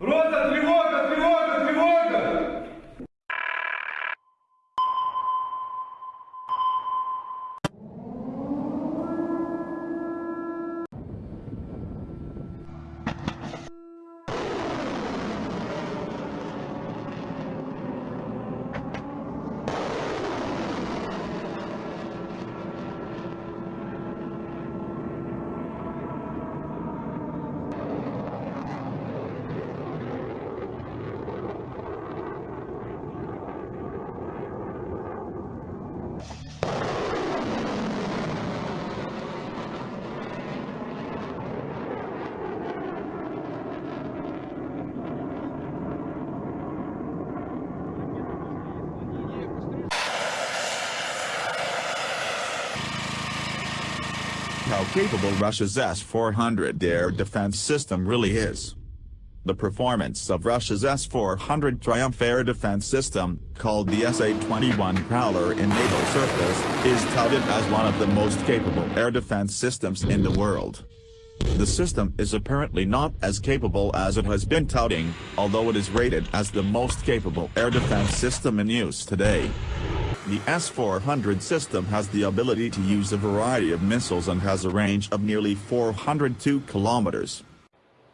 Рота, capable Russia's S-400 air defense system really is. The performance of Russia's S-400 Triumph air defense system, called the SA-21 Growler in naval circles, is touted as one of the most capable air defense systems in the world. The system is apparently not as capable as it has been touting, although it is rated as the most capable air defense system in use today. The S-400 system has the ability to use a variety of missiles and has a range of nearly 402 kilometers.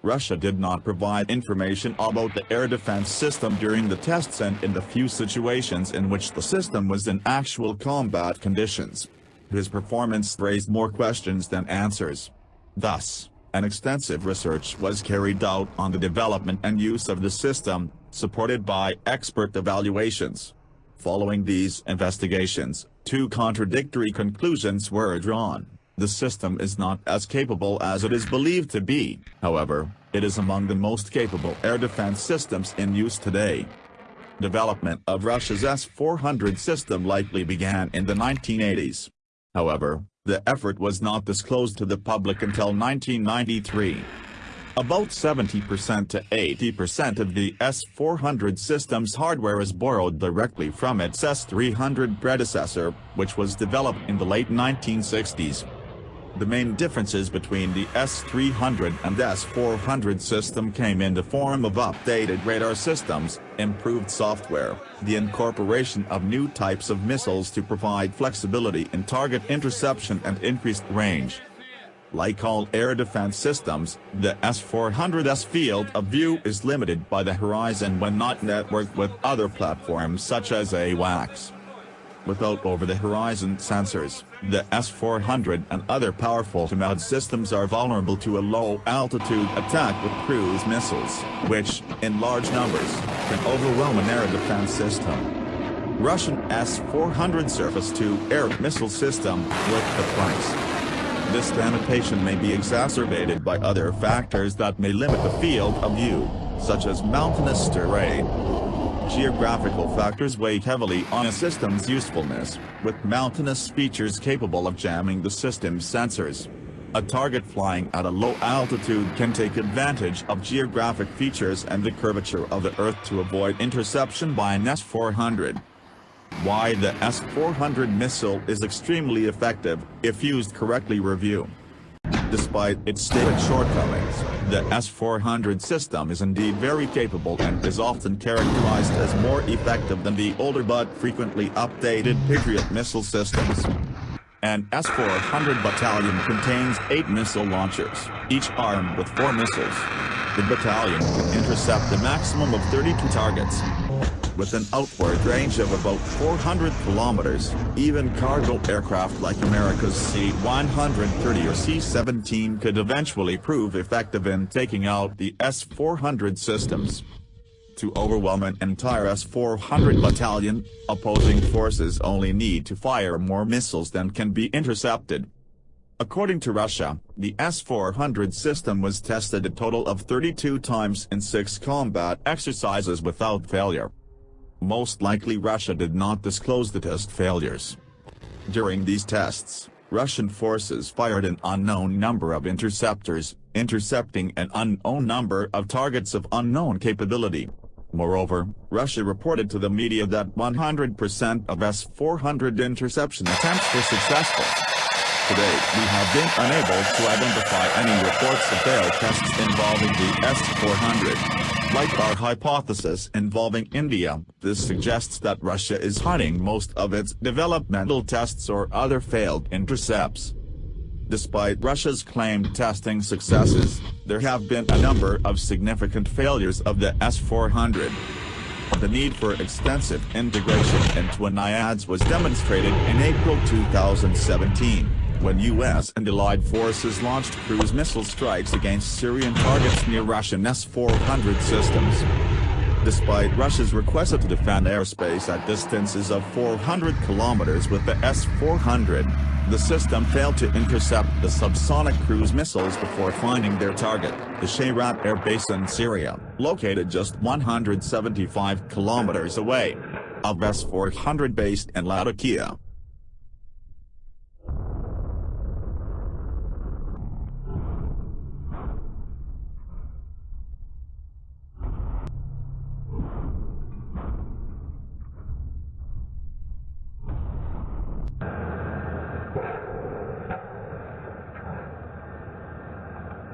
Russia did not provide information about the air defense system during the tests and in the few situations in which the system was in actual combat conditions. His performance raised more questions than answers. Thus, an extensive research was carried out on the development and use of the system, supported by expert evaluations. Following these investigations, two contradictory conclusions were drawn. The system is not as capable as it is believed to be, however, it is among the most capable air defense systems in use today. Development of Russia's S-400 system likely began in the 1980s. However, the effort was not disclosed to the public until 1993. About 70% to 80% of the S-400 system's hardware is borrowed directly from its S-300 predecessor, which was developed in the late 1960s. The main differences between the S-300 and S-400 system came in the form of updated radar systems, improved software, the incorporation of new types of missiles to provide flexibility in target interception and increased range. Like all air defense systems, the S-400's field of view is limited by the horizon when not networked with other platforms such as AWACS. Without over-the-horizon sensors, the S-400 and other powerful command systems are vulnerable to a low-altitude attack with cruise missiles, which, in large numbers, can overwhelm an air defense system. Russian S-400 surface-to-air missile system worth the price. This limitation may be exacerbated by other factors that may limit the field of view, such as mountainous terrain. Geographical factors weigh heavily on a system's usefulness, with mountainous features capable of jamming the system's sensors. A target flying at a low altitude can take advantage of geographic features and the curvature of the Earth to avoid interception by an S-400 why the S-400 missile is extremely effective, if used correctly review. Despite its stated shortcomings, the S-400 system is indeed very capable and is often characterized as more effective than the older but frequently updated Patriot missile systems. An S-400 battalion contains eight missile launchers, each armed with four missiles. The battalion can intercept a maximum of 32 targets, with an outward range of about 400 kilometers, even cargo aircraft like America's C-130 or C-17 could eventually prove effective in taking out the S-400 systems. To overwhelm an entire S-400 battalion, opposing forces only need to fire more missiles than can be intercepted. According to Russia, the S-400 system was tested a total of 32 times in six combat exercises without failure. Most likely Russia did not disclose the test failures. During these tests, Russian forces fired an unknown number of interceptors, intercepting an unknown number of targets of unknown capability. Moreover, Russia reported to the media that 100% of S-400 interception attempts were successful. To date, we have been unable to identify any reports of failed tests involving the S-400. Like our hypothesis involving India, this suggests that Russia is hiding most of its developmental tests or other failed intercepts. Despite Russia's claimed testing successes, there have been a number of significant failures of the S-400. The need for extensive integration into NIADS was demonstrated in April 2017, when U.S. and allied forces launched cruise missile strikes against Syrian targets near Russian S-400 systems. Despite Russia's request to defend airspace at distances of 400 kilometers with the S-400, the system failed to intercept the subsonic cruise missiles before finding their target, the Shayrat Air Base in Syria, located just 175 kilometers away. Of S-400 based in Latakia.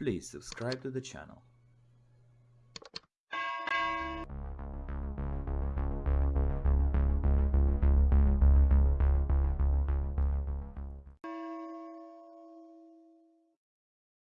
please subscribe to the channel.